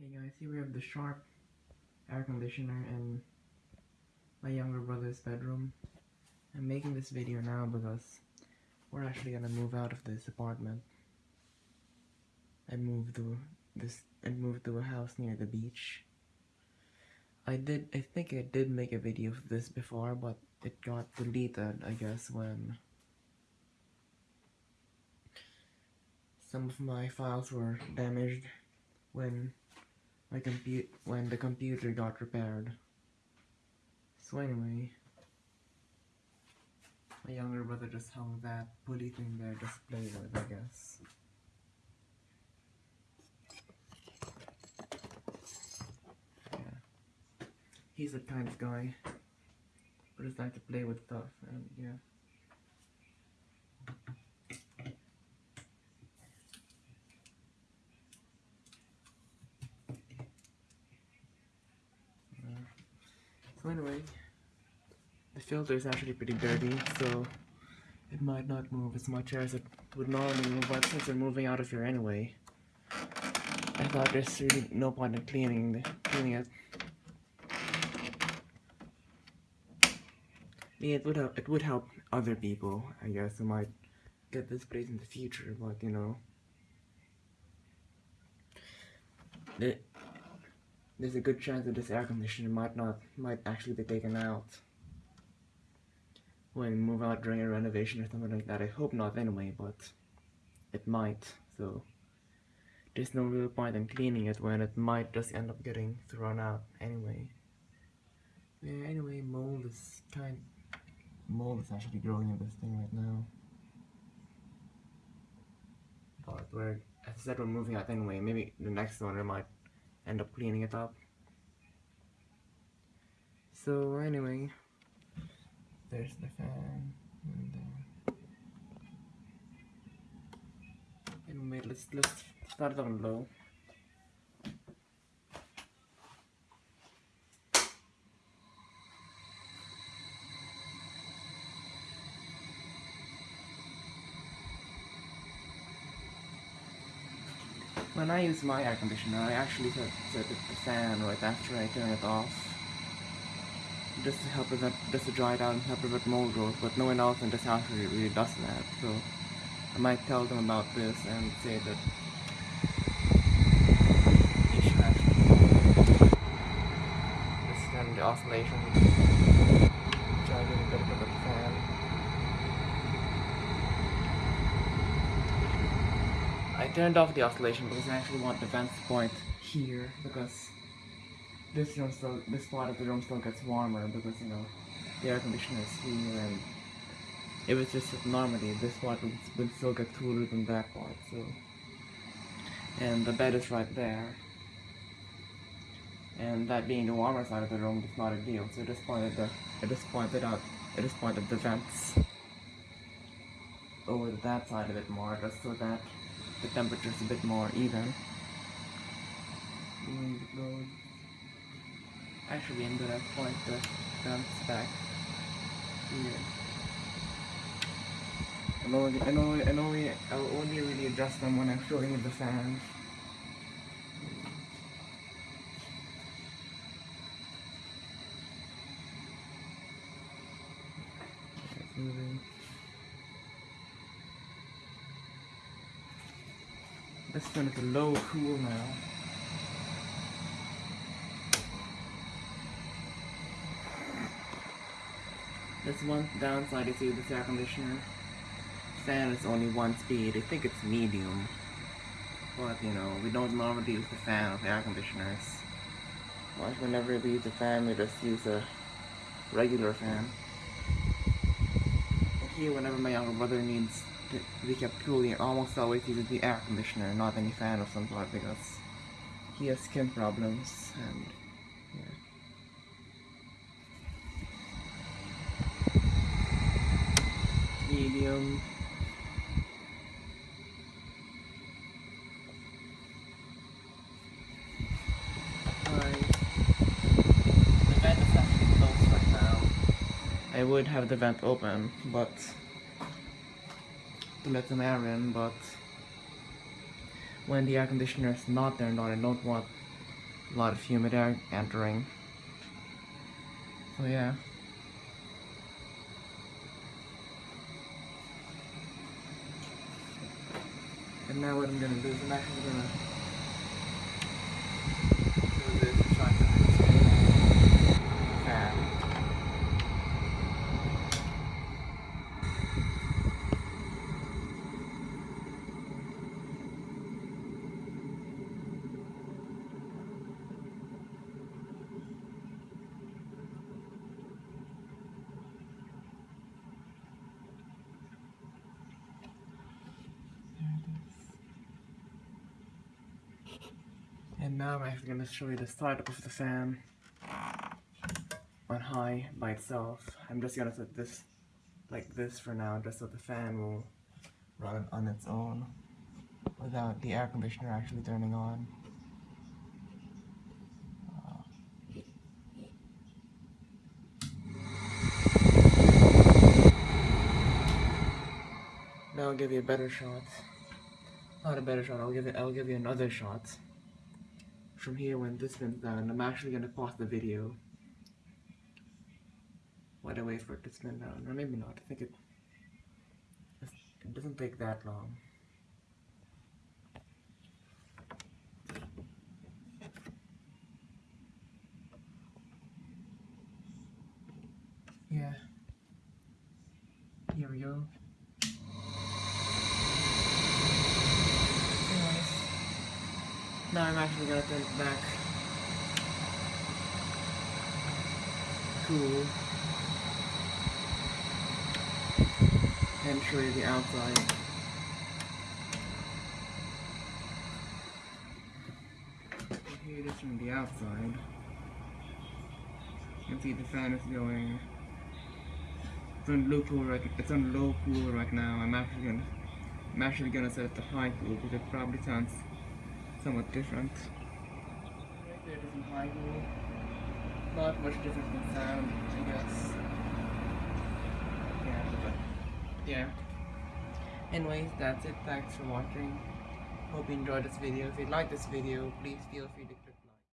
Hey guys, here we have the Sharp air conditioner in my younger brother's bedroom. I'm making this video now because we're actually gonna move out of this apartment and move to this and move to a house near the beach. I did I think I did make a video of this before but it got deleted I guess when some of my files were damaged when my compute when the computer got repaired. So anyway, my younger brother just hung that pulley thing there just play with, I guess. Yeah. He's the kind of guy who just like to play with stuff and yeah. So anyway, the filter is actually pretty dirty, so it might not move as much as it would normally move, but since we're moving out of here anyway, I thought there's really no point in cleaning, the, cleaning it. Yeah, it would help, it would help other people, I guess, who might get this place in the future, but you know. The, there's a good chance that this air conditioner might not might actually be taken out when we move out during a renovation or something like that. I hope not anyway, but it might. So there's no real point in cleaning it when it might just end up getting thrown out anyway. Yeah, anyway, mold is kind mold is actually growing in this thing right now. But we're as I said we're moving out anyway, maybe the next owner might end up cleaning it up. So anyway, there's the fan. And, uh, anyway, let's let's start on low. When I use my air conditioner, I actually set, set the fan right after I turn it off. Just to help prevent, just to dry it out and help prevent mold growth, but no one else in this house really, really does that, so I might tell them about this and say that you should actually just turn the oscillation, to get fan. I turned off the oscillation because I actually want the vents to point here because this room still this part of the room still gets warmer because you know the air conditioner is here and if it's just normally this part would, would still get cooler than that part so. And the bed is right there. And that being the warmer side of the room is not a deal so I just pointed the I just pointed out I just pointed the vents over that side a bit more just so that the temperature is a bit more even. Actually, I'm gonna point the vents back here. And only, and only, and only, I'll only really adjust them when I'm showing you the fan. It's moving. This turn it to low cool now. There's one downside is with this air conditioner. Fan is only one speed. I think it's medium. But you know, we don't normally use the fan of air conditioners. Like whenever we use a fan, we just use a regular fan. Here, whenever my younger brother needs to be kept cool, he almost always uses the air conditioner, not any fan of some sort, because he has skin problems, and yeah. Medium. High. The vent is actually closed right now. I would have the vent open, but to let some air in, but when the air conditioner is not turned on, I don't want a lot of humid air entering. So yeah. And now what I'm gonna do is I'm actually gonna do this and try to understand fan. There it is. And now I'm actually gonna show you the startup of the fan on high by itself. I'm just gonna set this like this for now, just so the fan will run on its own without the air conditioner actually turning on. Now I'll give you a better shot. Not a better shot. I'll give it. I'll give you another shot. From here, when this spins down, I'm actually gonna pause the video. While I wait for it to spin down, or maybe not. I think it. It doesn't take that long. Yeah. Here we go. Anyways, now I'm actually gonna turn it back. Cool. And show you the outside. Here it is from the outside. You can see the fan is going. It's on low cool right. It's on low cool right now. I'm actually gonna. I'm actually gonna set it to high cool because it probably sounds somewhat different. Right there in high cool. Not much different in sound, I guess. Yeah, yeah. Anyways, that's it. Thanks for watching. Hope you enjoyed this video. If you like this video, please feel free to click